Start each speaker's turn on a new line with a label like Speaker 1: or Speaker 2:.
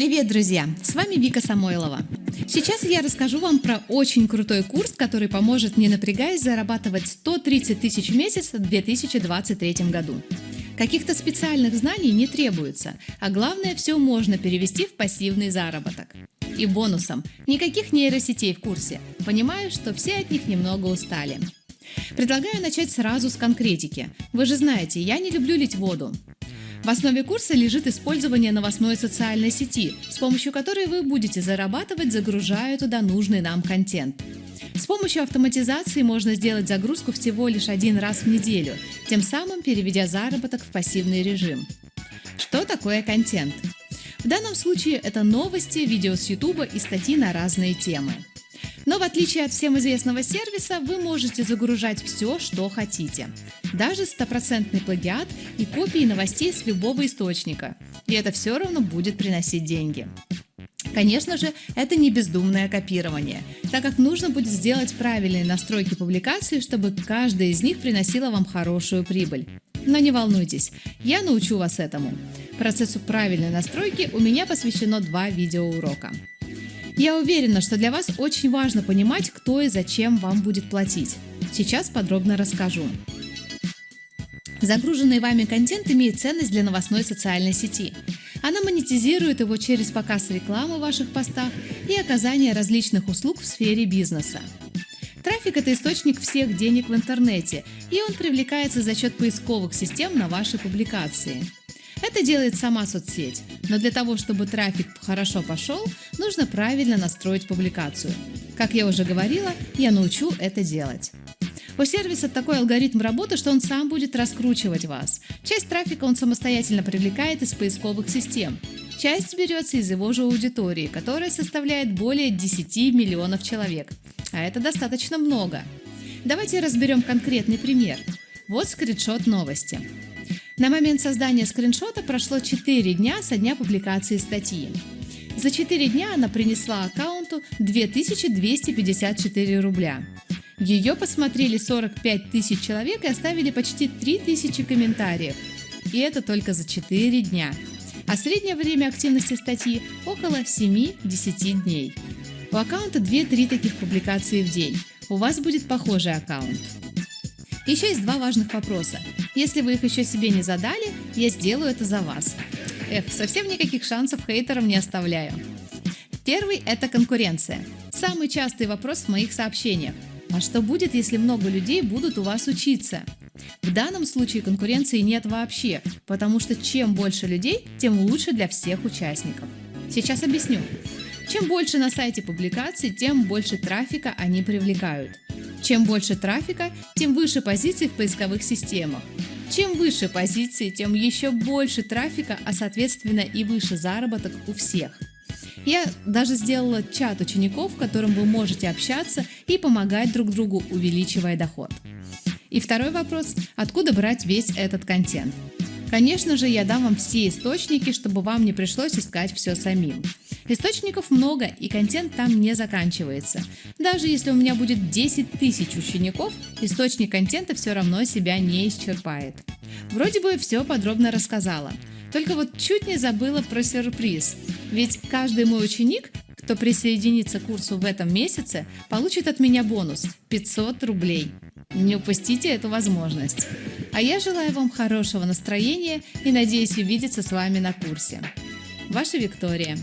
Speaker 1: Привет, друзья! С вами Вика Самойлова. Сейчас я расскажу вам про очень крутой курс, который поможет, не напрягаясь, зарабатывать 130 тысяч в месяц в 2023 году. Каких-то специальных знаний не требуется, а главное, все можно перевести в пассивный заработок. И бонусом – никаких нейросетей в курсе. Понимаю, что все от них немного устали. Предлагаю начать сразу с конкретики. Вы же знаете, я не люблю лить воду. В основе курса лежит использование новостной социальной сети, с помощью которой вы будете зарабатывать, загружая туда нужный нам контент. С помощью автоматизации можно сделать загрузку всего лишь один раз в неделю, тем самым переведя заработок в пассивный режим. Что такое контент? В данном случае это новости, видео с YouTube и статьи на разные темы. Но в отличие от всем известного сервиса, вы можете загружать все, что хотите. Даже стопроцентный плагиат и копии новостей с любого источника. И это все равно будет приносить деньги. Конечно же, это не бездумное копирование, так как нужно будет сделать правильные настройки публикации, чтобы каждая из них приносила вам хорошую прибыль. Но не волнуйтесь, я научу вас этому. Процессу правильной настройки у меня посвящено два видеоурока. Я уверена, что для вас очень важно понимать, кто и зачем вам будет платить. Сейчас подробно расскажу. Загруженный вами контент имеет ценность для новостной социальной сети. Она монетизирует его через показ рекламы в ваших постах и оказание различных услуг в сфере бизнеса. Трафик – это источник всех денег в интернете, и он привлекается за счет поисковых систем на ваши публикации. Это делает сама соцсеть, но для того, чтобы трафик хорошо пошел, нужно правильно настроить публикацию. Как я уже говорила, я научу это делать. У сервиса такой алгоритм работы, что он сам будет раскручивать вас. Часть трафика он самостоятельно привлекает из поисковых систем. Часть берется из его же аудитории, которая составляет более 10 миллионов человек. А это достаточно много. Давайте разберем конкретный пример. Вот скриншот новости. На момент создания скриншота прошло 4 дня со дня публикации статьи. За 4 дня она принесла аккаунту 2254 рубля. Ее посмотрели 45 тысяч человек и оставили почти 3 тысячи комментариев. И это только за 4 дня. А среднее время активности статьи около 7-10 дней. У аккаунта 2-3 таких публикации в день. У вас будет похожий аккаунт. Еще есть два важных вопроса. Если вы их еще себе не задали, я сделаю это за вас. Эх, совсем никаких шансов хейтерам не оставляю. Первый – это конкуренция. Самый частый вопрос в моих сообщениях. А что будет, если много людей будут у вас учиться? В данном случае конкуренции нет вообще, потому что чем больше людей, тем лучше для всех участников. Сейчас объясню. Чем больше на сайте публикаций, тем больше трафика они привлекают. Чем больше трафика, тем выше позиции в поисковых системах. Чем выше позиции, тем еще больше трафика, а соответственно и выше заработок у всех. Я даже сделала чат учеников, в котором вы можете общаться и помогать друг другу, увеличивая доход. И второй вопрос – откуда брать весь этот контент? Конечно же, я дам вам все источники, чтобы вам не пришлось искать все самим. Источников много, и контент там не заканчивается. Даже если у меня будет 10 тысяч учеников, источник контента все равно себя не исчерпает. Вроде бы все подробно рассказала. Только вот чуть не забыла про сюрприз. Ведь каждый мой ученик, кто присоединится к курсу в этом месяце, получит от меня бонус – 500 рублей. Не упустите эту возможность. А я желаю вам хорошего настроения и надеюсь увидеться с вами на курсе. Ваша Виктория.